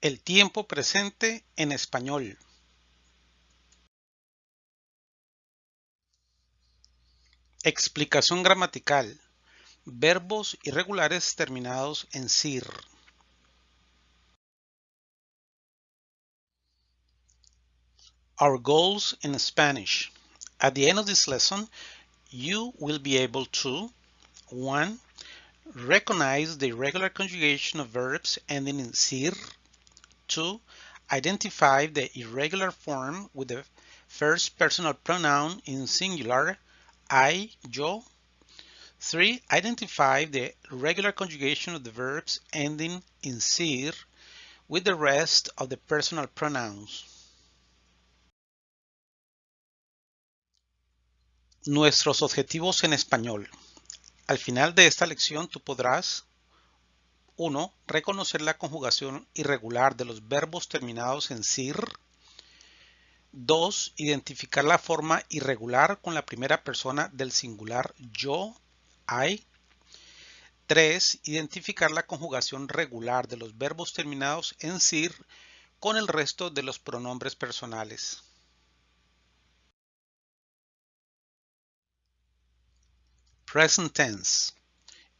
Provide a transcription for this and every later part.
El tiempo presente en español. Explicación gramatical. Verbos irregulares terminados en sir. Our goals in Spanish. At the end of this lesson, you will be able to 1. Recognize the irregular conjugation of verbs ending in sir 2. Identify the irregular form with the first personal pronoun in singular, I, yo. 3. Identify the regular conjugation of the verbs ending in sir with the rest of the personal pronouns. Nuestros objetivos en español. Al final de esta lección tú podrás 1. Reconocer la conjugación irregular de los verbos terminados en sir. 2. Identificar la forma irregular con la primera persona del singular yo, I. 3. Identificar la conjugación regular de los verbos terminados en sir con el resto de los pronombres personales. Present tense.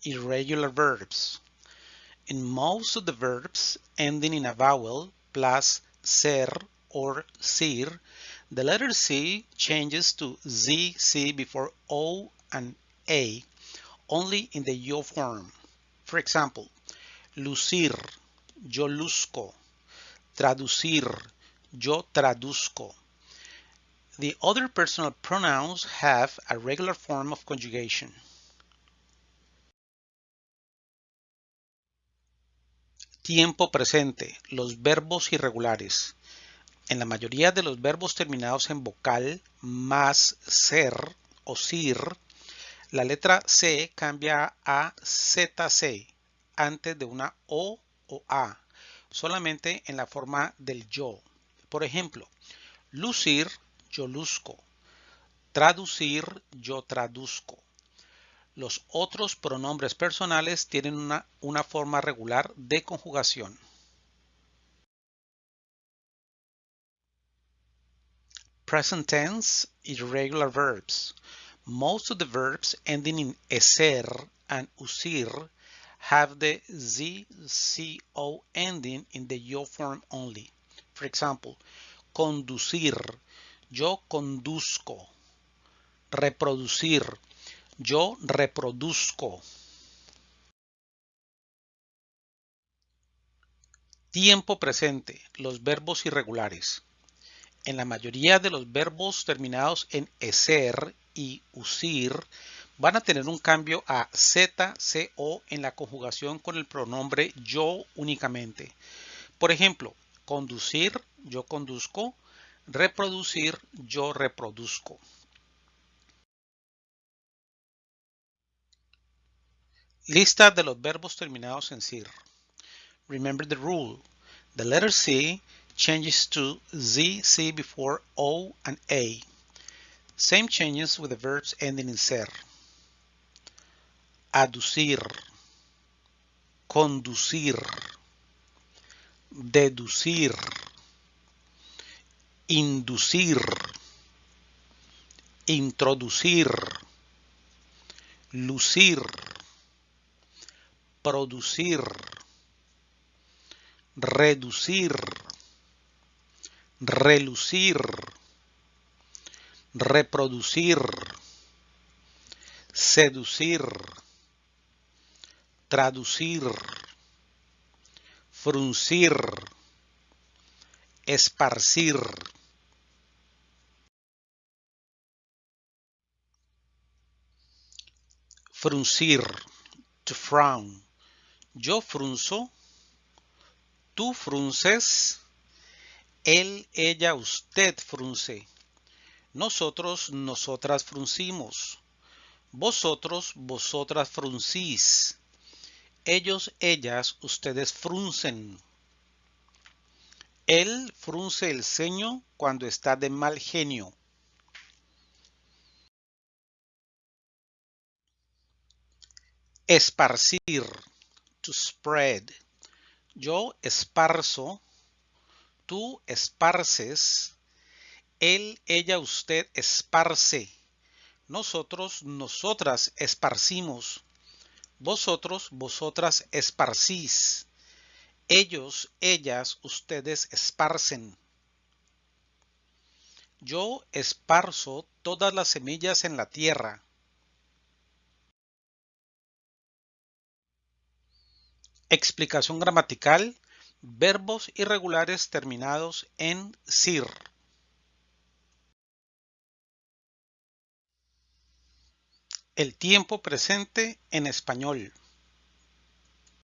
Irregular verbs. In most of the verbs ending in a vowel plus ser or sir, the letter C changes to ZC before O and A only in the yo form. For example, lucir, yo luzco, traducir, yo traduzco. The other personal pronouns have a regular form of conjugation. Tiempo presente, los verbos irregulares. En la mayoría de los verbos terminados en vocal más ser o sir, la letra C cambia a ZC antes de una O o A, solamente en la forma del yo. Por ejemplo, lucir, yo luzco. Traducir, yo traduzco. Los otros pronombres personales tienen una, una forma regular de conjugación. Present tense, irregular verbs. Most of the verbs ending in eser and usir have the ZCO ending in the yo form only. For example, conducir, yo conduzco. Reproducir, yo reproduzco. Tiempo presente, los verbos irregulares. En la mayoría de los verbos terminados en eser y usir van a tener un cambio a ZCO en la conjugación con el pronombre yo únicamente. Por ejemplo, conducir, yo conduzco, reproducir, yo reproduzco. Lista de los verbos terminados en sir. Remember the rule. The letter C changes to ZC before O and A. Same changes with the verbs ending in ser. Aducir, conducir, deducir, inducir, introducir, lucir, producir, reducir, relucir, reproducir, seducir, traducir, fruncir, esparcir. Fruncir, to frown. Yo frunzo, tú frunces, él, ella, usted frunce. Nosotros, nosotras fruncimos. Vosotros, vosotras fruncís. Ellos, ellas, ustedes fruncen. Él frunce el ceño cuando está de mal genio. Esparcir, to spread. Yo esparzo, Tú esparces. Él, ella, usted esparce. Nosotros, nosotras esparcimos. Vosotros, vosotras esparcís. Ellos, ellas, ustedes esparcen. Yo esparzo todas las semillas en la tierra. Explicación gramatical. Verbos irregulares terminados en sir. El tiempo presente en español.